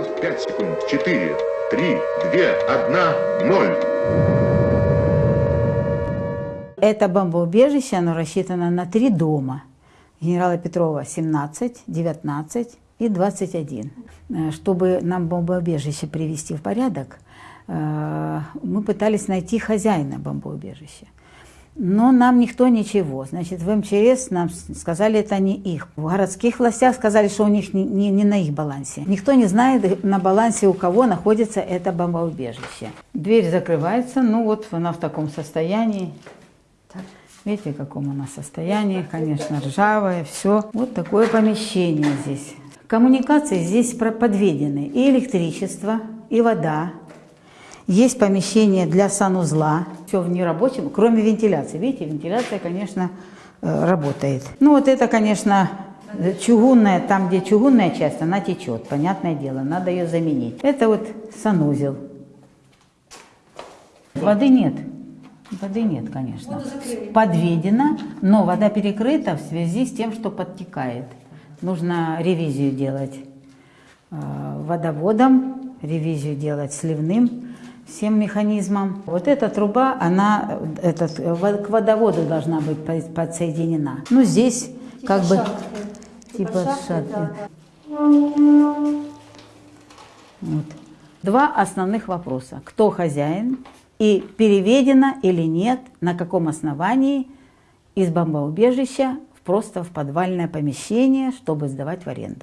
Осталось 5 секунд. 4, 3, 2, 1, 0. Это бомбоубежище, оно рассчитано на три дома. Генерала Петрова 17, 19 и 21. Э, Чтобы нам бомбоубежище привести в порядок, э, мы пытались найти хозяина бомбоубежища. Но нам никто ничего. Значит, в МЧС нам сказали, это не их. В городских властях сказали, что у них не, не- не на их балансе. Никто не знает, на балансе у кого находится это бомбоубежище. Дверь закрывается, ну вот она в таком состоянии. Видите, в каком она состоянии, конечно, ржавое, все. Вот такое помещение здесь. Коммуникации здесь подведены. И электричество, и вода. Есть помещение для санузла. Все в нерабочем, кроме вентиляции. Видите, вентиляция, конечно, э, работает. Ну вот это, конечно, чугунная, там, где чугунная часть, она течет, понятное дело, надо ее заменить. Это вот санузел. Воды нет. Воды нет, конечно. Подведена, но вода перекрыта в связи с тем, что подтекает. Нужно ревизию делать э, водоводом, ревизию делать сливным всем механизмом. Вот эта труба, она этот, к водоводу должна быть по- подсоединена. Ну, здесь как бы типа шахты. Вот. Два основных вопроса. Кто хозяин и переведено или нет, на каком основании из бомбоубежища просто в подвальное помещение, чтобы сдавать в аренду.